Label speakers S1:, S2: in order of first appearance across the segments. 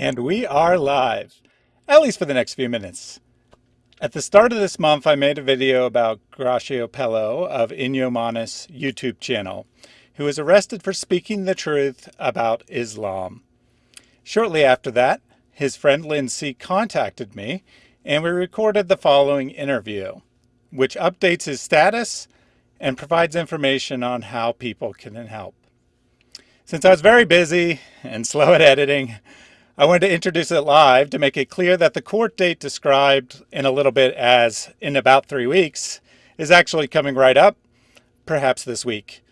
S1: And we are live, at least for the next few minutes. At the start of this month, I made a video about Gracio Pello of Inyomanis YouTube channel, who was arrested for speaking the truth about Islam. Shortly after that, his friend Lindsay contacted me and we recorded the following interview, which updates his status and provides information on how people can help. Since I was very busy and slow at editing, I wanted to introduce it live to make it clear that the court date described in a little bit as in about three weeks is actually coming right up, perhaps this week,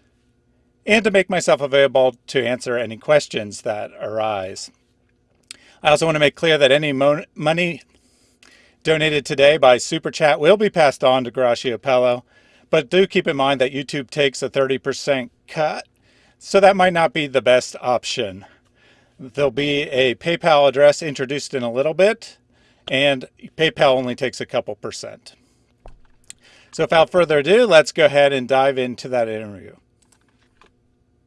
S1: and to make myself available to answer any questions that arise. I also want to make clear that any money donated today by Super Chat will be passed on to Gracio Pello, but do keep in mind that YouTube takes a 30% cut, so that might not be the best option. There'll be a PayPal address introduced in a little bit, and PayPal only takes a couple percent. So without further ado, let's go ahead and dive into that interview.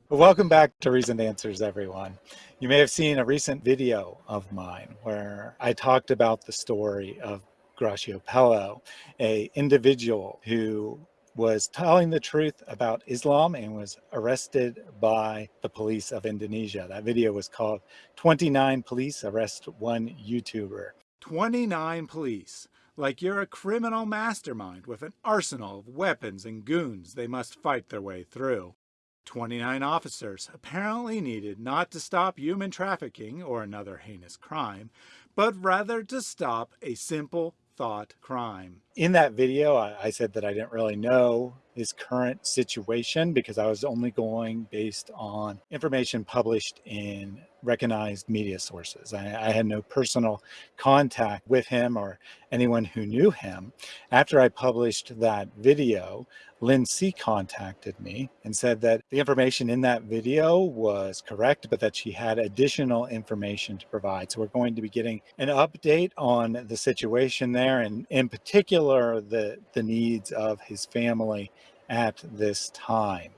S1: welcome back to Reasoned Answers, everyone. You may have seen a recent video of mine where I talked about the story of Gracio Pello, a individual who was telling the truth about Islam and was arrested by the police of Indonesia. That video was called 29 Police Arrest One YouTuber. 29 police. Like you're a criminal mastermind with an arsenal of weapons and goons they must fight their way through. 29 officers apparently needed not to stop human trafficking or another heinous crime, but rather to stop a simple thought crime. In that video, I, I, said that I didn't really know his current situation because I was only going based on information published in recognized media sources. I, I had no personal contact with him or anyone who knew him. After I published that video, Lindsay contacted me and said that the information in that video was correct, but that she had additional information to provide. So we're going to be getting an update on the situation there and in particular, the, the needs of his family at this time.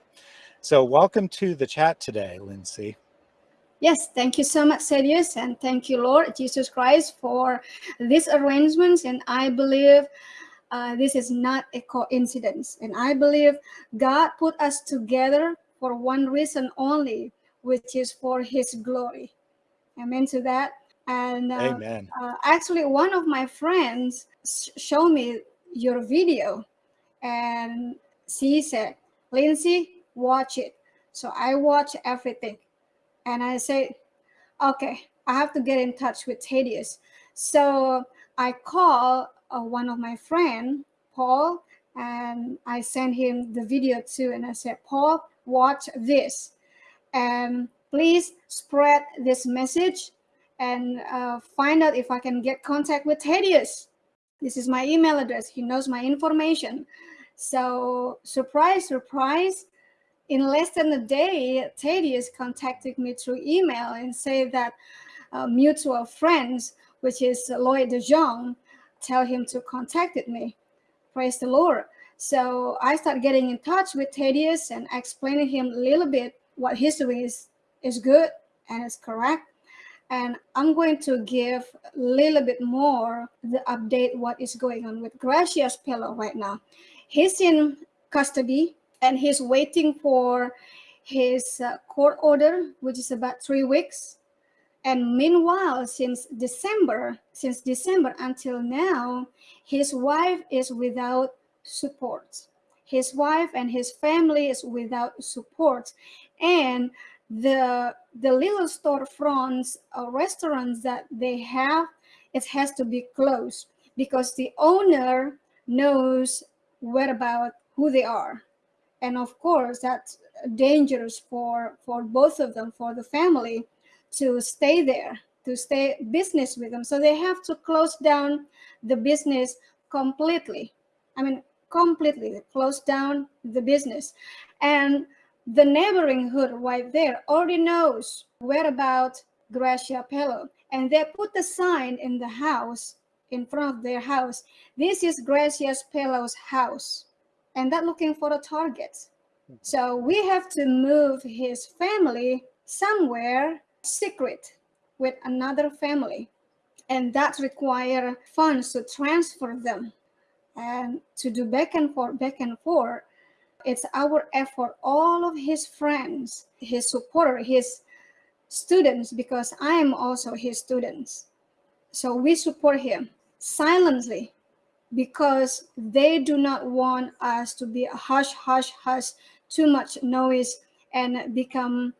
S1: So welcome to the chat today, Lindsay.
S2: Yes, thank you so much, Thaddeus, and thank you, Lord Jesus Christ, for these arrangements. And I believe uh, this is not a coincidence. And I believe God put us together for one reason only, which is for his glory. Amen to that. And uh,
S1: Amen.
S2: Uh, actually, one of my friends showed me your video and she said, Lindsay, watch it. So I watch everything. And I said, okay, I have to get in touch with Thaddeus. So I call uh, one of my friend, Paul, and I sent him the video too. And I said, Paul, watch this. And please spread this message and uh, find out if I can get contact with Thaddeus. This is my email address. He knows my information. So surprise, surprise, in less than a day, Thaddeus contacted me through email and said that uh, mutual friends, which is Lloyd de Jong, tell him to contact me. Praise the Lord. So I started getting in touch with Thaddeus and explaining him a little bit what history is, is good and is correct and I'm going to give a little bit more the update what is going on with Gracia's pillow right now. He's in custody and he's waiting for his uh, court order, which is about three weeks. And meanwhile, since December, since December until now, his wife is without support. His wife and his family is without support. And the the little storefronts or restaurants that they have it has to be closed because the owner knows where about who they are and of course that's dangerous for for both of them for the family to stay there to stay business with them so they have to close down the business completely i mean completely close down the business and the neighboring hood right there already knows where about Gracia Pello. And they put the sign in the house, in front of their house. This is Gracia Pello's house. And they're looking for a target. Mm-hmm. So we have to move his family somewhere secret with another family. And that require funds to transfer them and to do back and forth, back and forth. It's our effort, all of his friends, his supporter, his students, because I am also his students. So we support him silently because they do not want us to be a hush, hush, hush, too much noise and become,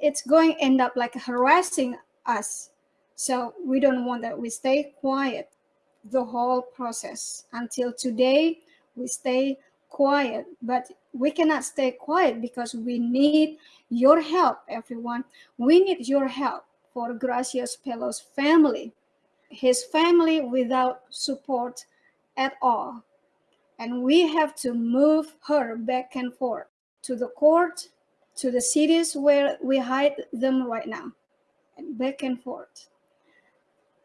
S2: it's going end up like harassing us. So we don't want that. We stay quiet the whole process until today. We stay quiet, but we cannot stay quiet because we need your help, everyone. We need your help for Gracias Pelo's family. His family without support at all. And we have to move her back and forth to the court, to the cities where we hide them right now, and back and forth.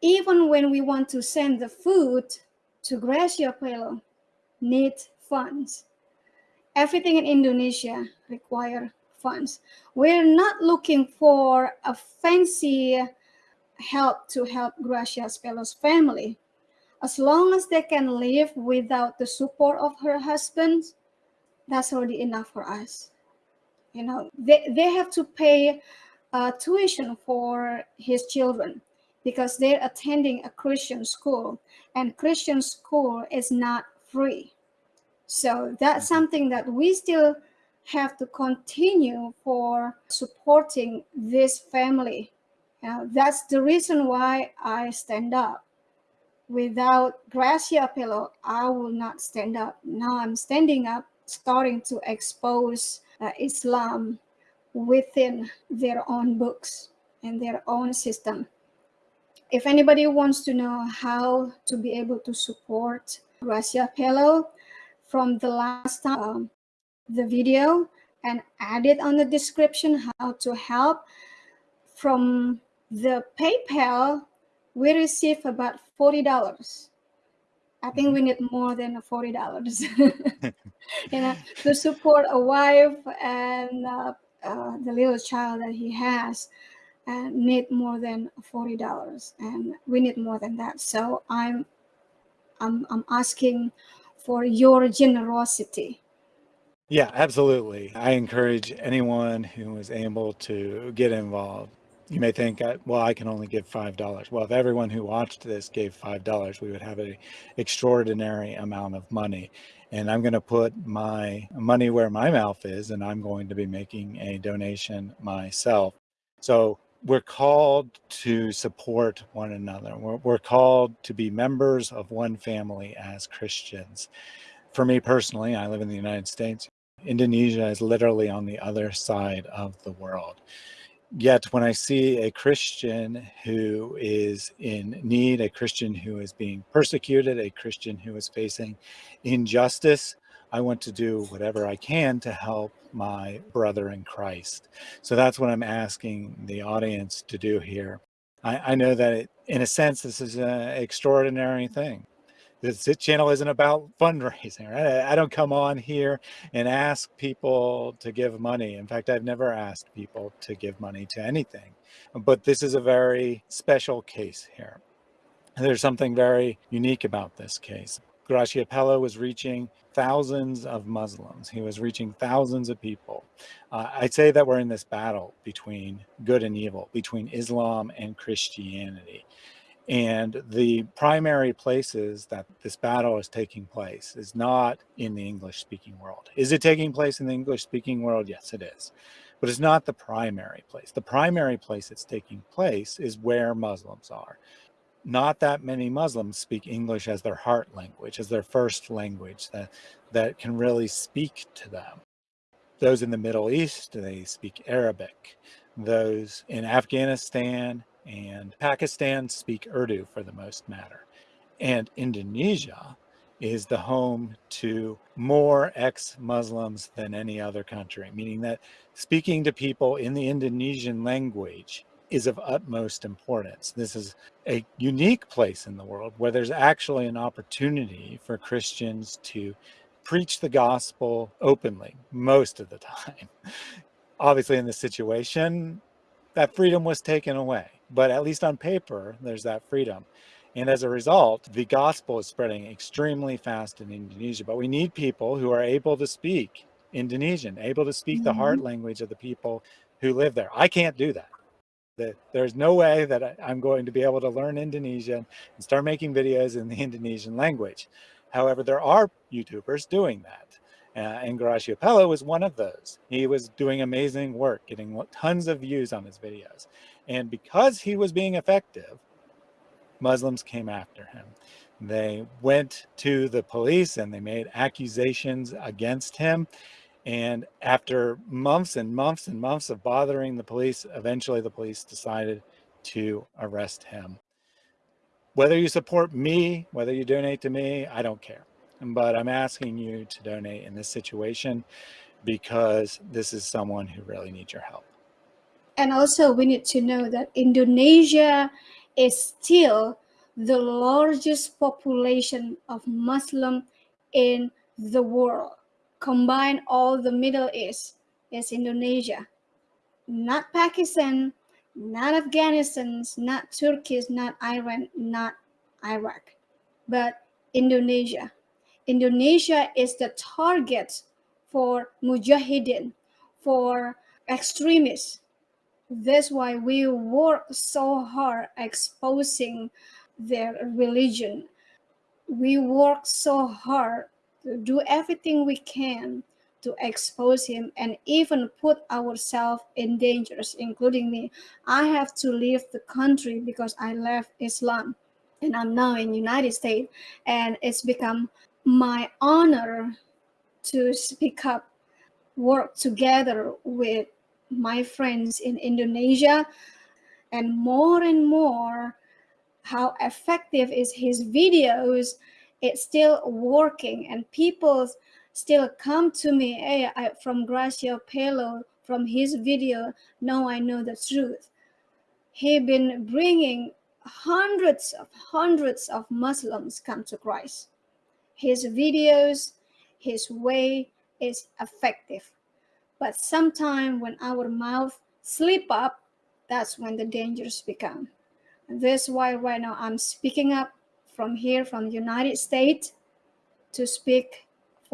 S2: Even when we want to send the food to Gracia Pelo, need funds. Everything in Indonesia require funds. We're not looking for a fancy help to help Gracia Pelo's family as long as they can live without the support of her husband, that's already enough for us. You know, they, they have to pay uh, tuition for his children because they're attending a Christian school and Christian school is not free. So that's mm-hmm. something that we still have to continue for supporting this family. That's the reason why I stand up without Gracia Pelo, I will not stand up. Now I'm standing up, starting to expose uh, Islam within their own books and their own system. If anybody wants to know how to be able to support Gracia Pelo from the last time, um, the video and add it on the description how to help from the PayPal we receive about $40. I think we mm-hmm. need more than $40 you know, to support a wife and uh, uh, the little child that he has and need more than $40 and we need more than that. So I'm, I'm, I'm asking for your generosity.
S1: Yeah, absolutely. I encourage anyone who is able to get involved you may think, well, I can only give $5. Well, if everyone who watched this gave $5, we would have an extraordinary amount of money. And I'm going to put my money where my mouth is, and I'm going to be making a donation myself. So we're called to support one another. We're, we're called to be members of one family as Christians. For me personally, I live in the United States. Indonesia is literally on the other side of the world yet when I see a Christian who is in need, a Christian who is being persecuted, a Christian who is facing injustice, I want to do whatever I can to help my brother in Christ. So that's what I'm asking the audience to do here. I, I know that it, in a sense, this is an extraordinary thing this channel isn't about fundraising, right? I don't come on here and ask people to give money. In fact, I've never asked people to give money to anything, but this is a very special case here. There's something very unique about this case. Gracia Pelo was reaching thousands of Muslims. He was reaching thousands of people. Uh, I'd say that we're in this battle between good and evil, between Islam and Christianity. And the primary places that this battle is taking place is not in the English speaking world. Is it taking place in the English speaking world? Yes, it is. But it's not the primary place. The primary place it's taking place is where Muslims are. Not that many Muslims speak English as their heart language, as their first language that, that can really speak to them. Those in the Middle East, they speak Arabic. Those in Afghanistan, and Pakistan speak Urdu for the most matter. And Indonesia is the home to more ex-Muslims than any other country, meaning that speaking to people in the Indonesian language is of utmost importance. This is a unique place in the world where there's actually an opportunity for Christians to preach the gospel openly most of the time. Obviously in this situation, that freedom was taken away but at least on paper, there's that freedom. And as a result, the gospel is spreading extremely fast in Indonesia, but we need people who are able to speak Indonesian, able to speak mm -hmm. the heart mm-hmm. language of the people who live there. I can't do that. There's no way that I'm going to be able to learn Indonesian and start making videos in the Indonesian language. However, there are YouTubers doing that. Uh, and Gracia Pello was one of those. He was doing amazing work, getting tons of views on his videos. And because he was being effective, Muslims came after him. They went to the police and they made accusations against him. And after months and months and months of bothering the police, eventually the police decided to arrest him. Whether you support me, whether you donate to me, I don't care. But I'm asking you to donate in this situation because this is someone who really needs your help.
S2: And also we need to know that Indonesia is still the largest population of Muslim in the world. Combine all the Middle East is Indonesia, not Pakistan, not Afghanistan, not Turkey, not Iran, not Iraq, but Indonesia. Indonesia is the target for mujahideen, for extremists. That's why we work so hard exposing their religion. We work so hard to do everything we can to expose him and even put ourselves in dangers, including me. I have to leave the country because I left Islam and I'm now in United States and it's become my honor to speak up, work together with my friends in Indonesia and more and more how effective is his videos. It's still working and people still come to me hey I, from Gracia Pello from his video now I know the truth. He been bringing hundreds of hundreds of Muslims come to Christ his videos his way is effective but sometimes when our mouth slip up that's when the dangers become that's why right now I'm speaking up from here, from the United States, to speak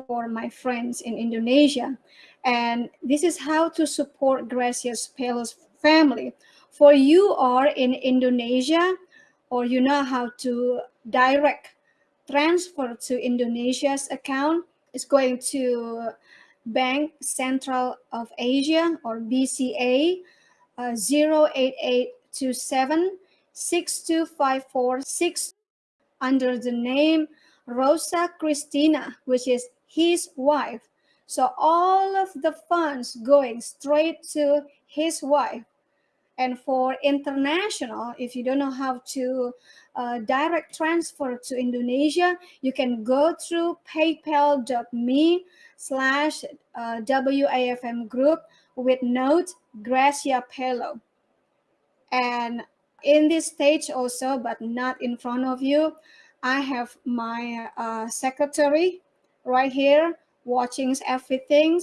S2: for my friends in Indonesia. And this is how to support Gracias Pello's family. For you are in Indonesia, or you know how to direct transfer to Indonesia's account, is going to Bank Central of Asia or BCA uh, 08827 6254 under the name Rosa Cristina, which is his wife. So all of the funds going straight to his wife. And for international, if you don't know how to uh, direct transfer to Indonesia, you can go through paypal.me slash uh, WAFM group with note Gracia Pello. And in this stage also, but not in front of you, I have my uh, secretary right here watching everything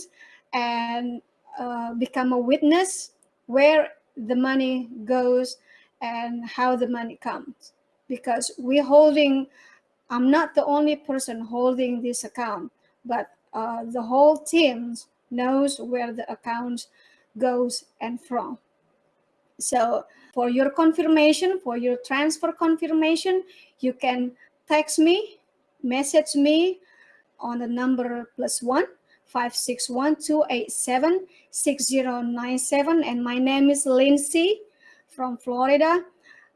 S2: and uh, become a witness where the money goes and how the money comes. Because we're holding, I'm not the only person holding this account, but uh, the whole team knows where the account goes and from. So for your confirmation, for your transfer confirmation, you can text me, message me on the number plus one five six one two eight seven six zero nine seven, and my name is Lindsay from Florida,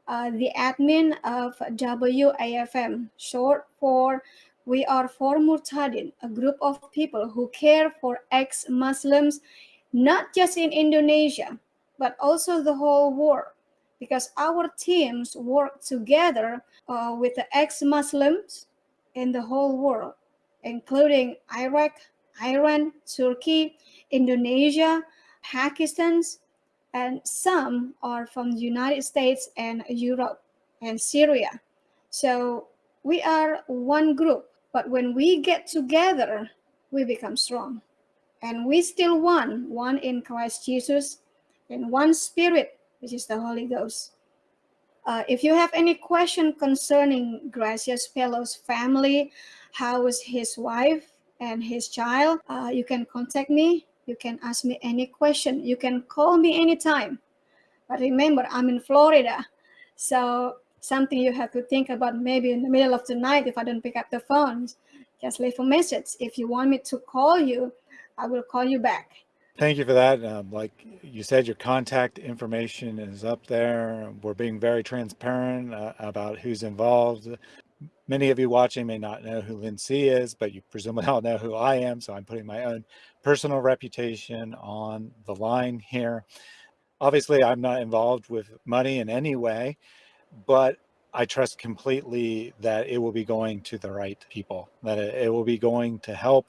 S2: uh, the admin of WAFM, short for We Are for Murtadin, a group of people who care for ex-Muslims, not just in Indonesia, but also the whole world. Because our teams work together uh, with the ex-Muslims in the whole world, including Iraq, Iran, Turkey, Indonesia, Pakistan, and some are from the United States and Europe and Syria. So we are one group, but when we get together, we become strong. And we still one, one in Christ Jesus, in one spirit, which is the Holy Ghost. Uh, if you have any question concerning Gracias Pelo's family, how is his wife and his child, uh, you can contact me. You can ask me any question. You can call me anytime. But remember, I'm in Florida. So something you have to think about maybe in the middle of the night if I don't pick up the phone, just leave a message. If you want me to call you, I will call you back.
S1: Thank you for that. Um, like you said, your contact information is up there. We're being very transparent uh, about who's involved. Many of you watching may not know who Lindsay is, but you presumably all know who I am. So I'm putting my own personal reputation on the line here. Obviously, I'm not involved with money in any way, but I trust completely that it will be going to the right people, that it, will be going to help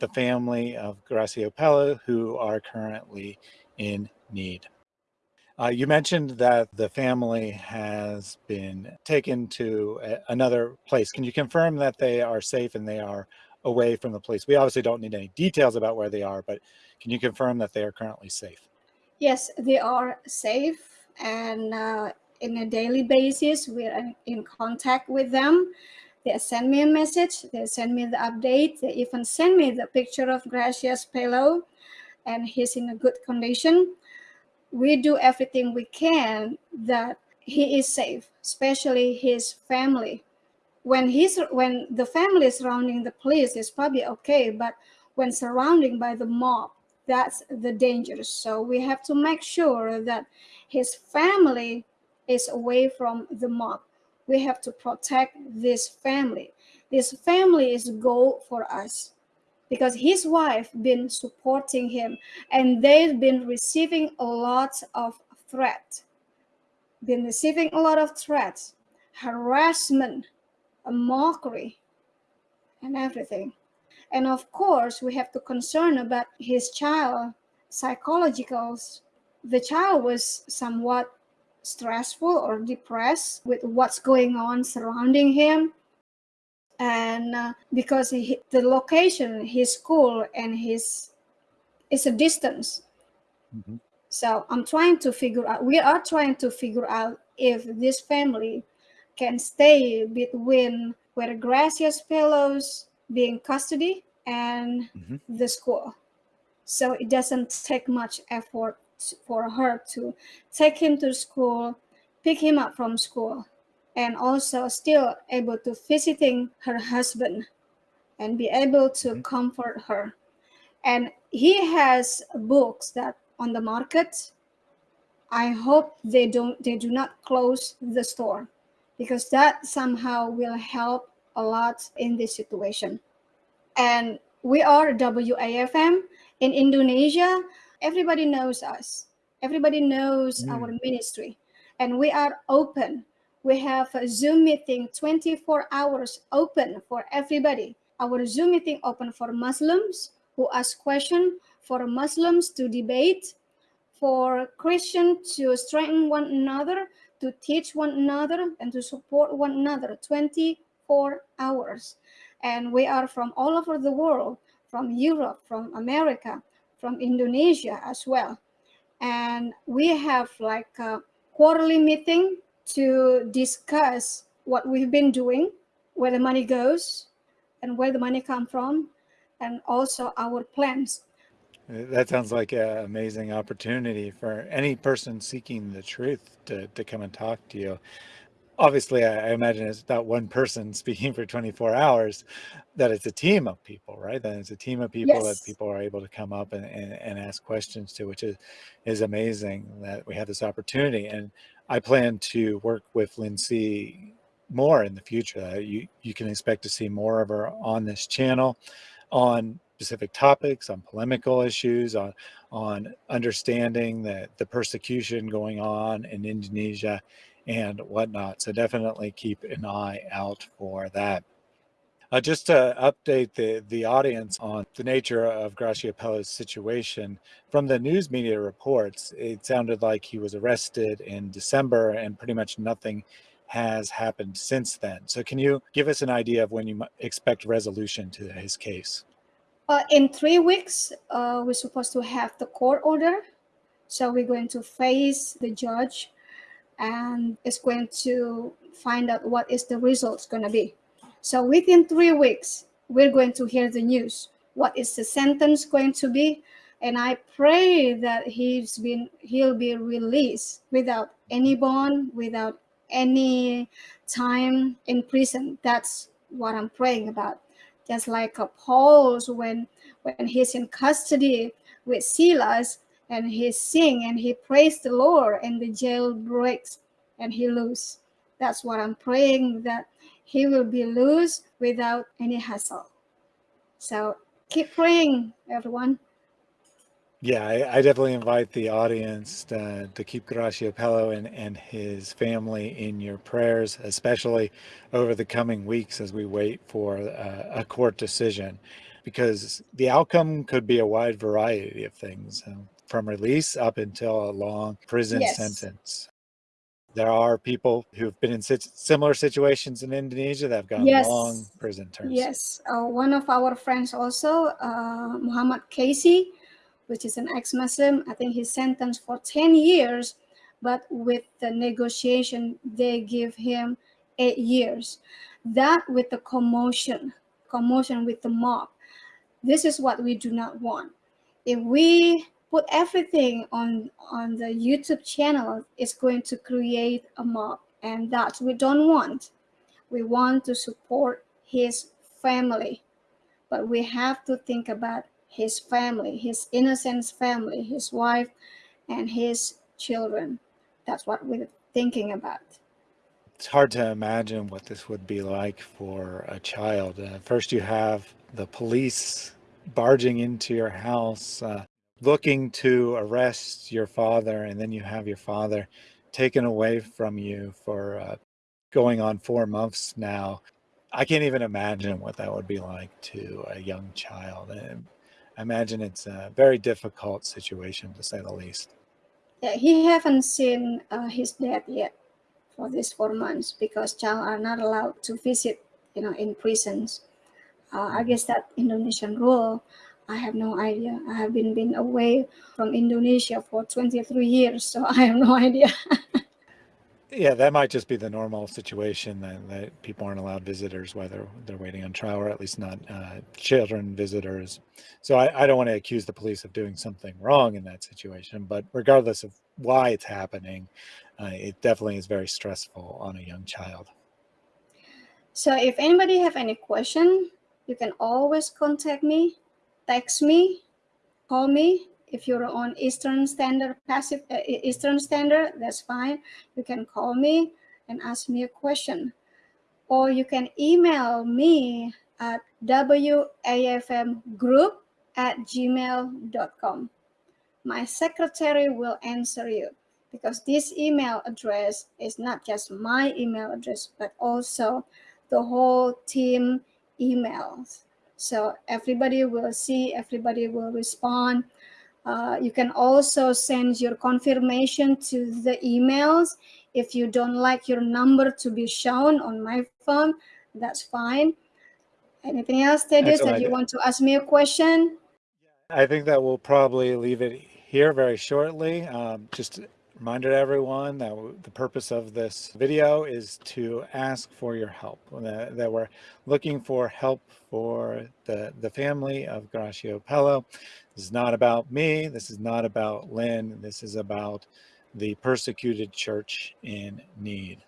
S1: the family of Gracio Pelo who are currently in need. Uh, you mentioned that the family has been taken to a, another place. Can you confirm that they are safe and they are away from the police? We obviously don't need any details about where they are, but can you confirm that they are currently safe?
S2: Yes, they are safe and uh, in a daily basis, we're in contact with them. They send me a message, they send me the update, they even send me the picture of Gracias Pelo and he's in a good condition. We do everything we can that he is safe, especially his family. When he's when the family surrounding the police is probably okay, but when surrounding by the mob, that's the danger. So we have to make sure that his family is away from the mob we have to protect this family. This family is gold for us because his wife been supporting him and they've been receiving a lot of threat, been receiving a lot of threats, harassment, a mockery, and everything. And of course, we have to concern about his child psychologicals. The child was somewhat stressful or depressed with what's going on surrounding him and uh, because he, the location his school and his is a distance mm-hmm. so i'm trying to figure out we are trying to figure out if this family can stay between where gracias Pelo's being custody and mm-hmm. the school so it doesn't take much effort for her to take him to school, pick him up from school, and also still able to visiting her husband and be able to mm-hmm. comfort her. And he has books that on the market. I hope they don't they do not close the store because that somehow will help a lot in this situation. And we are WAFM in Indonesia everybody knows us everybody knows mm. our ministry and we are open we have a zoom meeting 24 hours open for everybody our zoom meeting open for muslims who ask question for muslims to debate for christian to strengthen one another to teach one another and to support one another 24 hours and we are from all over the world from europe from america from Indonesia as well. And we have like a quarterly meeting to discuss what we've been doing, where the money goes, and where the money come from, and also our plans.
S1: That sounds like an amazing opportunity for any person seeking the truth to, to come and talk to you obviously I, imagine it's not one person speaking for 24 hours that it's a team of people right That it's a team of people yes. that people are able to come up and, and, and, ask questions to which is is amazing that we have this opportunity and i plan to work with Lindsay more in the future uh, you you can expect to see more of her on this channel on specific topics on polemical issues on on understanding the the persecution going on in indonesia and whatnot. So definitely keep an eye out for that. Uh, just to update the, the audience on the nature of Gracio Pelo's situation, from the news media reports, it sounded like he was arrested in December and pretty much nothing has happened since then. So can you give us an idea of when you expect resolution to his case?
S2: Uh, in three weeks, uh, we're supposed to have the court order. So we're going to face the judge and it's going to find out what is the results going to be. So within three weeks, we're going to hear the news. What is the sentence going to be? And I pray that he's been he'll be released without any bond, without any time in prison. That's what I'm praying about. Just like Paul's when when he's in custody with Silas and he sing and he prays the Lord and the jail breaks and he lose. That's what I'm praying that he will be loose without any hassle. So keep praying, everyone.
S1: Yeah, I, I, definitely invite the audience to, to keep Gracio Pello and, and his family in your prayers, especially over the coming weeks as we wait for a, a court decision, because the outcome could be a wide variety of things, um, from release up until a long prison yes. sentence. There are people who've been in similar situations in Indonesia that have gotten yes. long prison terms.
S2: Yes, uh, one of our friends also, uh, Muhammad Kece, which is an ex-Muslim. I think he's sentenced for 10 years, but with the negotiation, they give him eight years. That with the commotion, commotion with the mob. This is what we do not want. If we put everything on, on the YouTube channel, is going to create a mob and that we don't want. We want to support his family, but we have to think about his family, his innocent family, his wife, and his children. That's what we're thinking about.
S1: It's hard to imagine what this would be like for a child. Uh, first, you have the police barging into your house, uh, looking to arrest your father, and then you have your father taken away from you for uh, going on four months now. I can't even imagine what that would be like to a young child. And I imagine it's a very difficult situation to say the least.
S2: Yeah, he haven't seen uh, his dad yet for these four months because child are not allowed to visit, you know, in prisons. Uh, I mm-hmm. guess that Indonesian rule, I have no idea. I have been been away from Indonesia for 23 years, so I have no idea.
S1: Yeah, that might just be the normal situation that, that people aren't allowed visitors while they're, they're waiting on trial, or at least not uh, children visitors. So I, I don't want to accuse the police of doing something wrong in that situation, but regardless of why it's happening, uh, it definitely is very stressful on a young child.
S2: So if anybody have any question, you can always contact me, text me, call me, if you're on Eastern Standard Pacific uh, Eastern Standard, that's fine. You can call me and ask me a question. Or you can email me at wafmgroup at gmail.com. My secretary will answer you because this email address is not just my email address, but also the whole team emails. So everybody will see, everybody will respond. Uh, you can also send your confirmation to the emails. If you don't like your number to be shown on my phone, that's fine. Anything else, Thaddeus, that you want to ask me a question?
S1: I think that we'll probably leave it here very shortly. Um, just reminder to everyone that the purpose of this video is to ask for your help, that, that we're looking for help for the, the family of Gracio Pello. This is not about me. This is not about Lynn. This is about the persecuted church in need.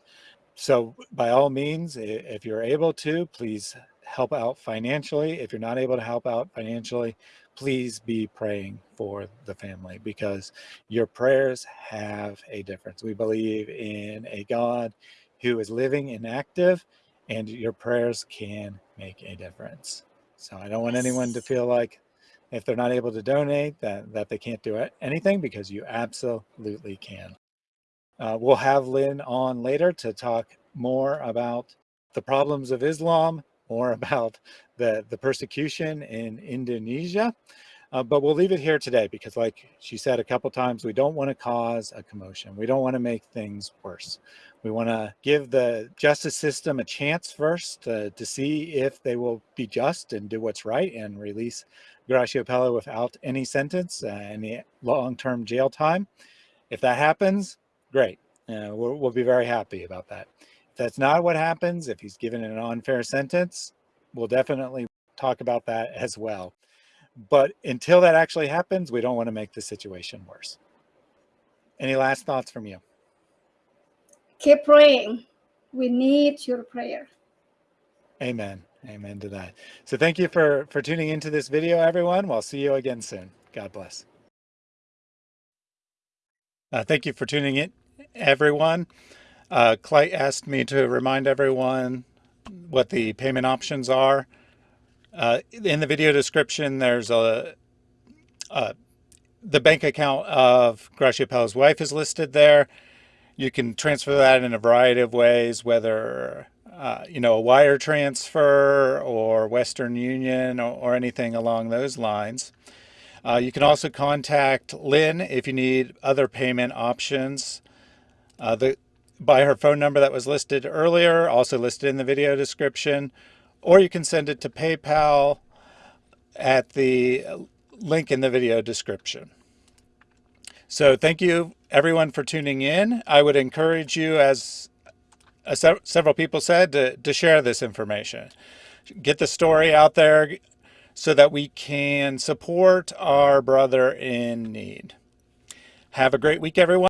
S1: So by all means, if you're able to, please help out financially. If you're not able to help out financially, please be praying for the family because your prayers have a difference. We believe in a God who is living and active and your prayers can make a difference. So I don't want anyone to feel like if they're not able to donate that, that they can't do anything because you absolutely can. Uh, we'll have Lynn on later to talk more about the problems of Islam more about the, the persecution in Indonesia. Uh, but we'll leave it here today because like she said a couple times, we don't want to cause a commotion. We don't want to make things worse. We want to give the justice system a chance first to see if they will be just and do what's right and release Gracio Pello without any sentence, uh, any long-term jail time. If that happens, great. Uh, we'll, we'll be very happy about that. If that's not what happens, if he's given an unfair sentence, we'll definitely talk about that as well. But until that actually happens, we don't want to make the situation worse. Any last thoughts from you?
S2: Keep praying. We need your prayer.
S1: Amen. Amen to that. So thank you for, for tuning into this video, everyone. We'll see you again soon. God bless. Uh, thank you for tuning in, everyone. Uh, Clay asked me to remind everyone what the payment options are. Uh, in the video description, there's a, a the bank account of Gracia Pello's wife is listed there. You can transfer that in a variety of ways, whether uh, you know a wire transfer or Western Union or, or anything along those lines. Uh, you can also contact Lynn if you need other payment options. Uh, the, by her phone number that was listed earlier, also listed in the video description, or you can send it to PayPal at the link in the video description. So thank you everyone for tuning in. I would encourage you, as uh, several people said, to, to share this information. Get the story out there, so that we can support our brother in need. Have a great week, everyone.